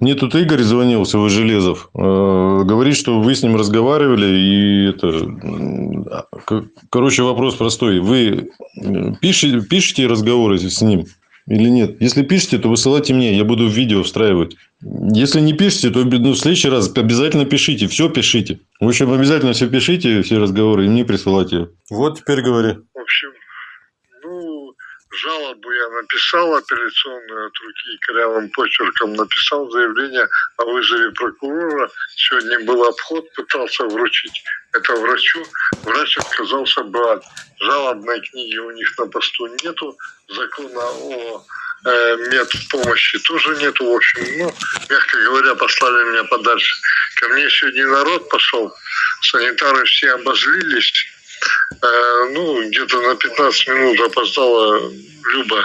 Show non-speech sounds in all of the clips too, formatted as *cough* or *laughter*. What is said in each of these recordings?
Мне тут Игорь звонил, свой Железов. Э, говорит, что вы с ним разговаривали. И это... Короче, вопрос простой. Вы пишете, пишете разговоры с ним или нет? Если пишете, то высылайте мне. Я буду в видео встраивать. Если не пишете, то ну, в следующий раз обязательно пишите. Все пишите. В общем, обязательно все пишите, все разговоры, и мне присылайте. Вот теперь говори. В общем, жалобу я написал апелляционную от руки корявым почерком, написал заявление о вызове прокурора. Сегодня был обход, пытался вручить это врачу. Врач отказался брать. Жалобной книги у них на посту нету. Закона о э, медпомощи тоже нету. В общем, ну, мягко говоря, послали меня подальше. Ко мне сегодня народ пошел. Санитары все обозлились ну, где-то на 15 минут опоздала Люба.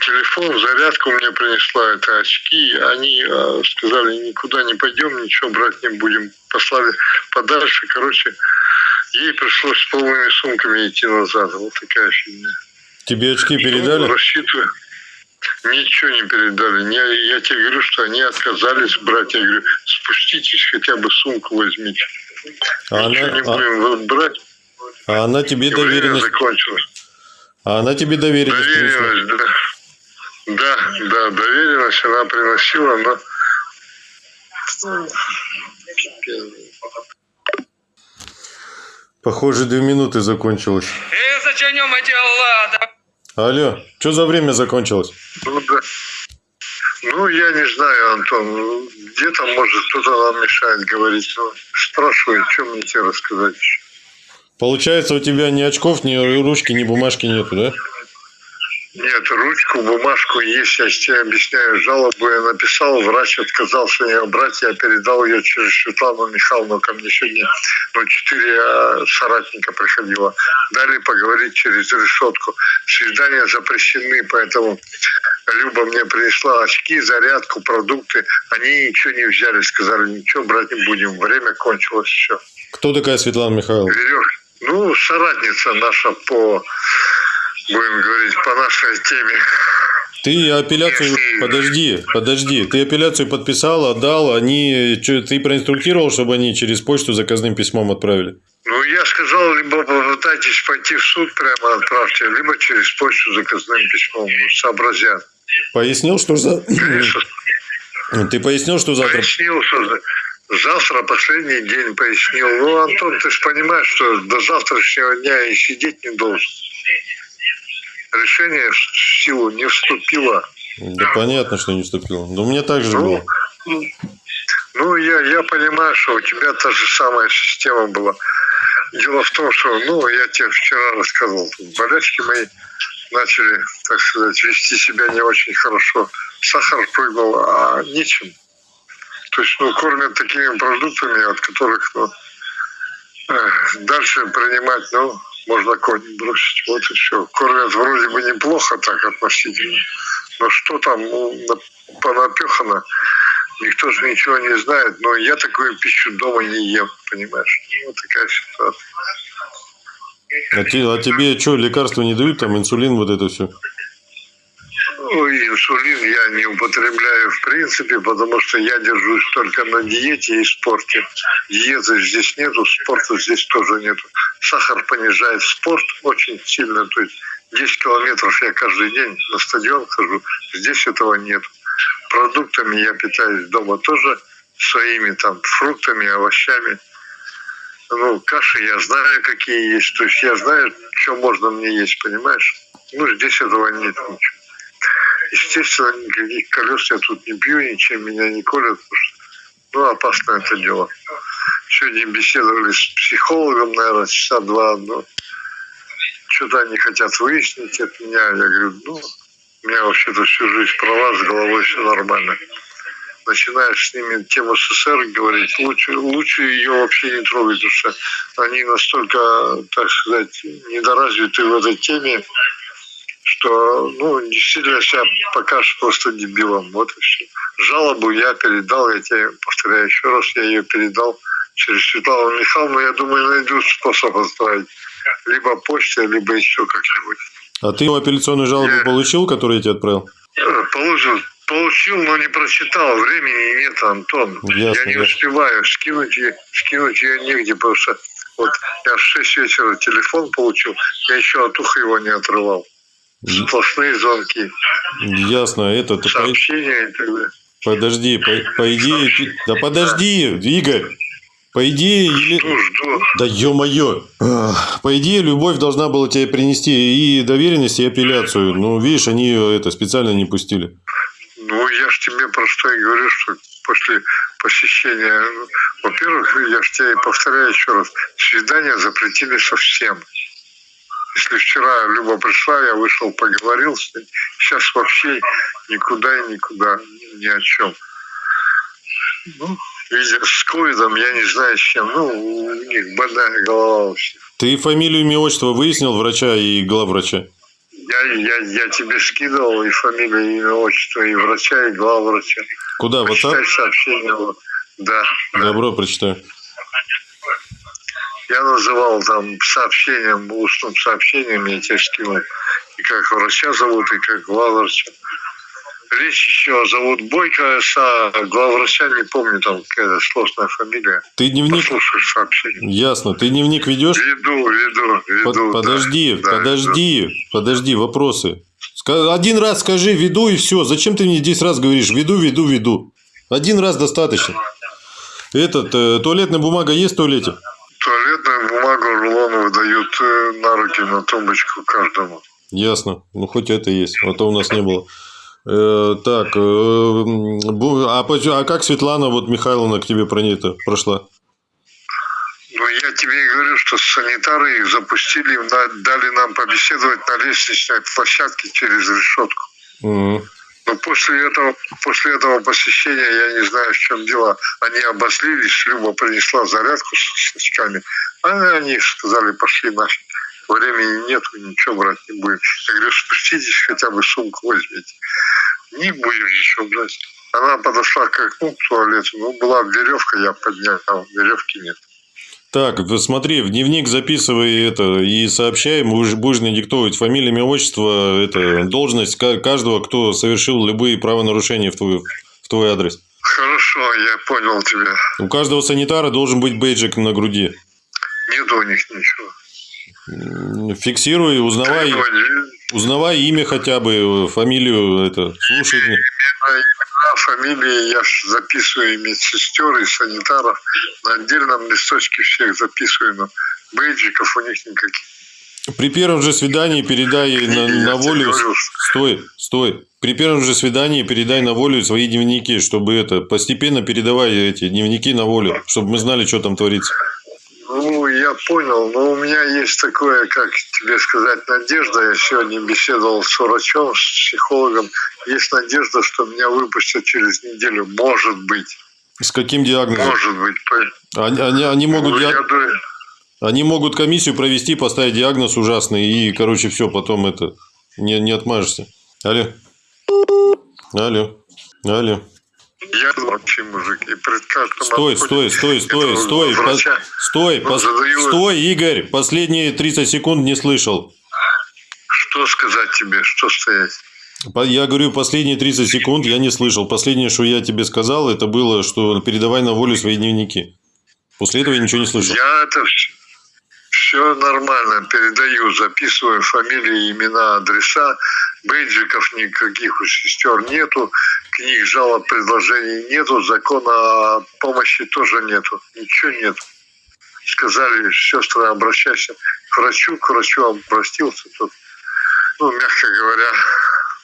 Телефон, зарядку мне принесла, это очки. Они э, сказали, никуда не пойдем, ничего брать не будем. Послали подальше. Короче, ей пришлось с полными сумками идти назад. Вот такая фигня. Тебе очки передали? Ну, рассчитываю. Ничего не передали. Я, я тебе говорю, что они отказались брать. Я говорю, спуститесь, хотя бы сумку возьмите. А Ничего она, не будем а... брать. А она тебе доверенность... закончилась. А она тебе доверенность Доверенность, да. Да, да, доверенность она приносила, но... Похоже, две минуты закончилось. Лада? Алло, что за время закончилось? Ну, да. ну, я не знаю, Антон. Где-то, может, кто-то нам мешает говорить. Ну, спрашиваю, что мне тебе рассказать еще. Получается, у тебя ни очков, ни ручки, ни бумажки нету, да? Нет, ручку, бумажку есть, я тебе объясняю. Жалобу я написал, врач отказался ее брать, я передал ее через Светлану Михайловну, ко мне сегодня ну, четыре а, соратника приходило. Дали поговорить через решетку. Свидания запрещены, поэтому Люба мне принесла очки, зарядку, продукты. Они ничего не взяли, сказали, ничего брать не будем, время кончилось, все. Кто такая Светлана Михайловна? Веревка. Ну, соратница наша по, будем говорить, по нашей теме. Ты апелляцию, подожди, подожди, ты апелляцию подписал, отдал, они, ты проинструктировал, чтобы они через почту заказным письмом отправили? Ну, я сказал, либо попытайтесь пойти в суд, прямо отправьте, либо через почту заказным письмом, сообразят. Пояснил, что за... Ты пояснил, что завтра... Пояснил, что Завтра последний день пояснил. Ну, Антон, ты же понимаешь, что до завтрашнего дня и сидеть не должен. Решение в силу не вступило. Да понятно, что не вступило. Но у меня так же ну, было. Ну, я, я понимаю, что у тебя та же самая система была. Дело в том, что, ну, я тебе вчера рассказывал, болячки мои начали, так сказать, вести себя не очень хорошо. Сахар прыгнул, а нечем. Ну, кормят такими продуктами, от которых, ну, дальше принимать, ну, можно конь бросить. Вот и все. Кормят вроде бы неплохо так относительно. Но что там ну, понапехано, никто же ничего не знает. Но я такую пищу дома не ем, понимаешь? Ну, вот такая ситуация. А, те, а тебе что, лекарства не дают, там инсулин, вот это все? Ну, инсулин я не употребляю в принципе, потому что я держусь только на диете и спорте. Диеты здесь нету, спорта здесь тоже нету. Сахар понижает спорт очень сильно, то есть 10 километров я каждый день на стадион хожу, здесь этого нет. Продуктами я питаюсь дома тоже, своими там фруктами, овощами. Ну, каши я знаю, какие есть, то есть я знаю, что можно мне есть, понимаешь? Ну, здесь этого нет ничего. Естественно, никаких колес я тут не пью, ничем меня не колят, ну, опасно это дело. Сегодня беседовали с психологом, наверное, часа два, но что-то они хотят выяснить от меня. Я говорю, ну, у меня вообще-то всю жизнь права, с головой все нормально. Начинаешь с ними тему СССР говорить, лучше, лучше ее вообще не трогать, потому что они настолько, так сказать, недоразвиты в этой теме, что ну, действительно себя покажешь просто дебилом. Вот и все. Жалобу я передал, я тебе повторяю еще раз, я ее передал через Светлану Михайловну. Я думаю, найдут способ отправить. Либо почтой, либо еще как-нибудь. А ты апелляционную жалобу я... получил, которую я тебе отправил? Э, получил, Получил, но не прочитал. Времени нет, Антон. Ясно, я не ясно. успеваю. Скинуть ее, скинуть ее негде, потому что вот я в 6 вечера телефон получил, я еще от уха его не отрывал. Сплошные звонки, Ясно, это ты по- сообщения и так далее. подожди, по, по идее, ты- да подожди, Игорь, по идее, Еле- Жду, жду. да ё-моё, по идее, любовь должна была тебе принести и доверенность, и апелляцию, ну, видишь, они её это специально не пустили. Ну, я ж тебе про что и говорю, что после посещения, во-первых, я ж тебе повторяю еще раз, свидания запретили совсем. Если вчера Люба пришла, я вышел, поговорил с ней, сейчас вообще никуда и никуда, ни о чем. Ну, видя с ковидом, я не знаю с чем, ну, у них больная голова всех. Ты фамилию, имя, отчество выяснил врача и главврача? Я, я, я тебе скидывал и фамилию, и имя, отчество, и врача, и главврача. Куда, в WhatsApp? Почитай сообщение. да. Добро, прочитаю. Я называл там сообщением, устным сообщением, я тебе скинул. И как врача зовут, и как главврача. Речь еще зовут Бойко СА, главврача не помню, там какая-то сложная фамилия. Ты дневник... Послушаешь сообщение. Ясно. Ты дневник ведешь? Веду, веду, Под- веду. да. подожди, Да, подожди, подожди, вопросы. Один раз скажи веду и все. Зачем ты мне 10 раз говоришь веду, веду, веду? Один раз достаточно. Этот, э, туалетная бумага есть в туалете? Туалетную бумагу рулон выдают э, на руки, на тумбочку каждому. Ясно. Ну, хоть это есть. А то у нас не было. Э, так, э, а, а как Светлана вот Михайловна к тебе про ней-то прошла? Ну, я тебе и говорю, что санитары их запустили, дали нам побеседовать на лестничной площадке через решетку. Мгм. Но после этого, после этого посещения, я не знаю, в чем дело, они обозлились, Люба принесла зарядку с, очками, а они сказали, пошли нафиг, времени нету, ничего брать не будем. Я говорю, спуститесь, хотя бы сумку возьмите. Не будем ничего брать. Она подошла к окну, к туалету, ну, была веревка, я поднял, а веревки нет. Так, смотри, в дневник записывай это и сообщай, будешь, будешь надиктовывать фамилия, имя, отчество, это, должность ка- каждого, кто совершил любые правонарушения в твой, в твой адрес. Хорошо, я понял тебя. У каждого санитара должен быть бейджик на груди. Нет у них ничего. Фиксируй, узнавай, узнавай имя хотя бы, фамилию, это, слушай. имена, фамилии я записываю и медсестер, и санитаров. На отдельном листочке всех записываю, но бейджиков у них никаких. При первом же свидании передай на, на волю... Стой, стой. При первом же свидании передай на волю свои дневники, чтобы это, постепенно передавай эти дневники на волю, чтобы мы знали, что там творится. Ну, я понял, но у меня есть такое, как тебе сказать, надежда. Я сегодня беседовал с врачом, с психологом. Есть надежда, что меня выпустят через неделю. Может быть. С каким диагнозом? Может быть. Они, они, они могут, Ну, диаг- я думаю, они могут комиссию провести, поставить диагноз ужасный, и, короче, все, потом это, не, не отмажешься. Алло. Алло. Алло. Я вообще мужик. И пред каждым Стой, стой, стой, стой, стой, по- стой, пос- задаю- стой, Игорь, последние 30 секунд не слышал. Что сказать тебе? Что стоять? Я говорю, последние 30 секунд я не слышал. Последнее, что я тебе сказал, это было, что передавай на волю свои дневники. После этого я ничего не слышал. Я это все нормально передаю, записываю фамилии, имена, адреса. Бейджиков никаких у сестер нету, книг, жалоб, предложений нету, закона о помощи тоже нету, ничего нету. Сказали, сестры, обращайся к врачу, к врачу обратился, тут, ну, мягко говоря,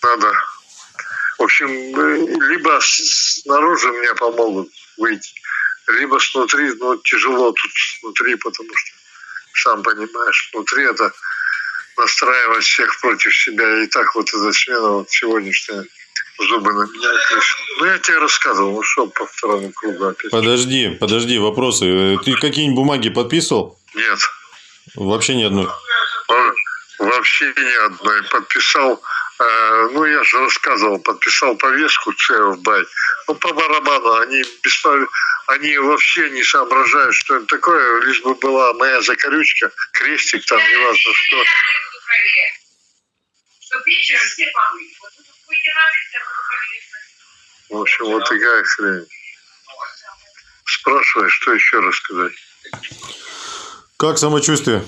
надо. В общем, э, либо снаружи мне помогут выйти, либо снутри, ну, тяжело тут снутри, потому что, сам понимаешь, внутри это настраивать всех против себя. И так вот эта смена вот сегодняшняя зубы на меня крышит. Ну, я тебе рассказывал, ну что по второму кругу опять? Подожди, подожди, вопросы. Э, Ты какие-нибудь бумаги подписывал? Нет, Вообще ни одной. Во- вообще ни одной. Подписал, э, ну, я же рассказывал, подписал повестку в бай. Ну, по барабану, они, беспо- они вообще не соображают, что это такое, лишь бы была моя закорючка, крестик там, неважно что. Чтоб вечером все помыть. В общем, вот такая хрень. Спрашивай, что еще рассказать? Как самочувствие?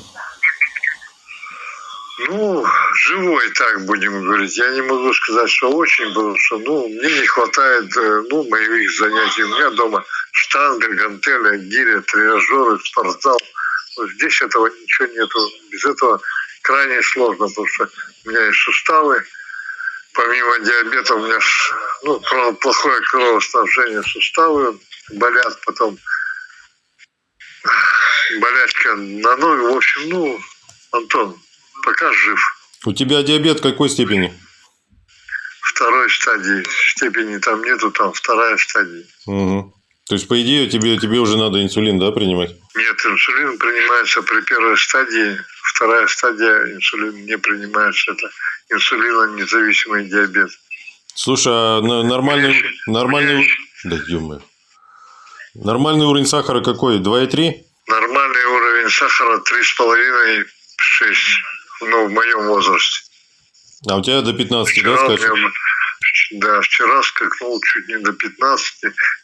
Ну, живой, так будем говорить. Я не могу сказать, что очень, потому что, ну, мне не хватает, э, ну, моих занятий. У меня дома штанга, гантеля, гиря, тренажеры, спортзал. Вот здесь этого ничего нету. Без этого крайне сложно, потому что у меня есть суставы. Помимо диабета у меня ну, плохое кровоснабжение суставы болят, потом болячка на ноги. В общем, ну, Антон, пока жив. У тебя диабет какой степени? Второй стадии. Степени там нету, там вторая стадия. Угу. То есть, по идее, тебе, тебе уже надо инсулин, да, принимать? Нет, инсулин принимается при первой стадии. Вторая стадия инсулин не принимается. Это инсулинонезависимый диабет. Слушай, а нормальный, нормальный, да, Нормальный уровень сахара какой? 2,3? Нормальный уровень сахара 3,5-6 ну, в моем возрасте. А у тебя до 15, вчера да, скажешь? Меня, да, вчера скакнул чуть не до 15.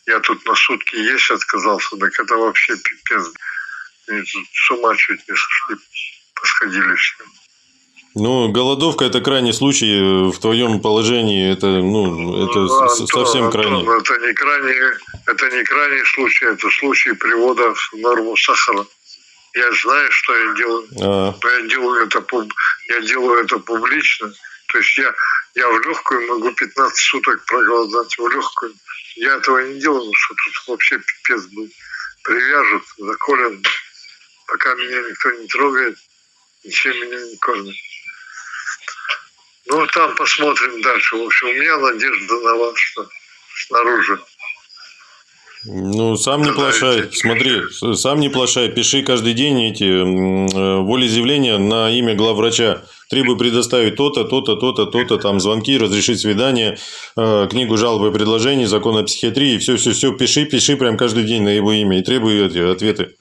Я тут на сутки есть отказался. Так это вообще пипец. И с ума чуть не сошли. Посходили все. Ну, голодовка это крайний случай в твоем положении. Это, ну, это Антон, совсем крайний. Антон, это не крайний, это не крайний случай, это случай привода в норму сахара. Я знаю, что я делаю. А. Но я делаю это, я делаю это публично. То есть я, я в легкую могу 15 суток проголодать, в легкую. Я этого не делаю, потому что тут вообще пипец был. Привяжут, заколят. Пока меня никто не трогает, ничем меня не кормят. Ну, там посмотрим дальше. В общем, у меня надежда на вас, что снаружи. Ну, сам не плашай. Смотри, сам не плашай. Пиши каждый день эти э, волеизъявления на имя главврача. Требую предоставить то-то, то-то, то-то, то-то, там звонки, разрешить свидание, э, книгу жалобы и предложений, закон о психиатрии. Все-все-все пиши, пиши прям каждый день на его имя и требую эти ответы.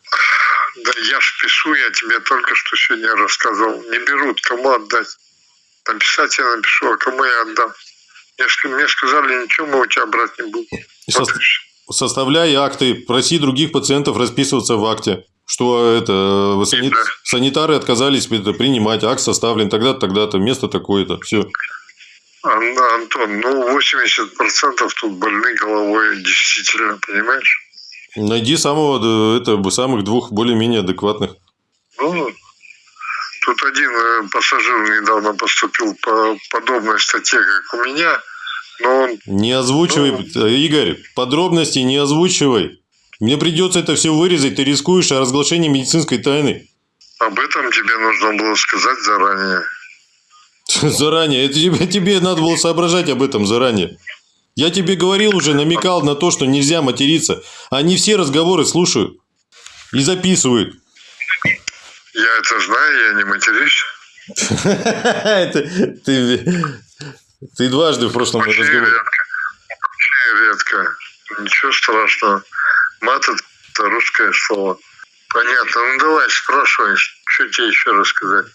Да я ж пишу, я тебе только что сегодня рассказывал. Не берут, кому отдать. Написать я напишу, а кому я отдам. Мне, мне сказали, ничего мы у тебя брать не будем. Вот составляй акты, проси других пациентов расписываться в акте, что это э, санит, санитары отказались принимать, акт составлен тогда-то, тогда-то, место такое-то, все. Антон, ну 80% тут больны головой, действительно, понимаешь? Найди самого, это, самых двух более-менее адекватных. Ну, тут один э, пассажир недавно поступил по подобной статье, как у меня – но он... Не озвучивай, ну... Игорь, подробности не озвучивай. Мне придется это все вырезать, ты рискуешь о разглашении медицинской тайны. Об этом тебе нужно было сказать заранее. *laughs* Заранее? Это тебе, тебе надо было соображать об этом заранее. Я тебе говорил уже, намекал на то, что нельзя материться. Они все разговоры слушают и записывают. Я это знаю, я не матерюсь. Ты ты дважды в прошлом очень разговоре. Редко. Очень редко. Ничего страшного. Мат – это русское слово. Понятно. Ну, давай, спрашивай, что тебе еще рассказать.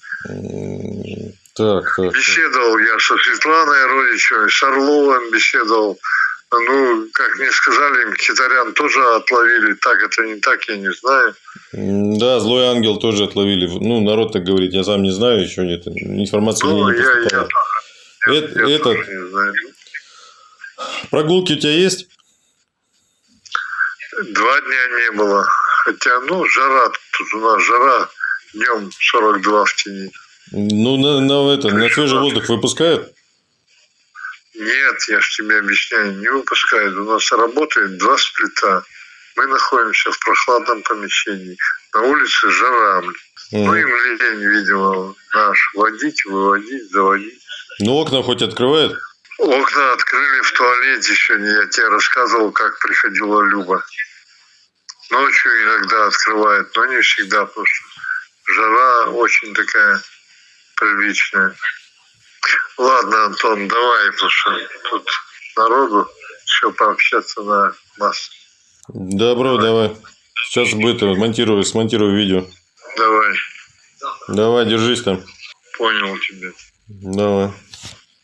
Так, так. Беседовал я со Светланой Родичевой, с Орловым беседовал. Ну, как мне сказали, Хитарян тоже отловили. Так это не так, я не знаю. Да, злой ангел тоже отловили. Ну, народ так говорит, я сам не знаю, еще нет. Информации ну, не я, я это, я это... Прогулки у тебя есть? Два дня не было. Хотя, ну, жара, тут у нас жара, днем 42 в тени. Ну, на, на, это, на свежий воздух выпускают? Нет, я же тебе объясняю, не выпускают. У нас работает два сплита. Мы находимся в прохладном помещении. На улице жара. Mm. Ну, им лень, видимо, наш водить, выводить, заводить. Ну, окна хоть открывает? Окна открыли в туалете сегодня. Я тебе рассказывал, как приходила Люба. Ночью иногда открывает, но не всегда, потому что жара очень такая приличная. Ладно, Антон, давай, потому что тут народу еще пообщаться на нас. Добро, давай. Сейчас будет монтирую, смонтирую видео. Давай. Давай, держись там. Понял тебя. Давай.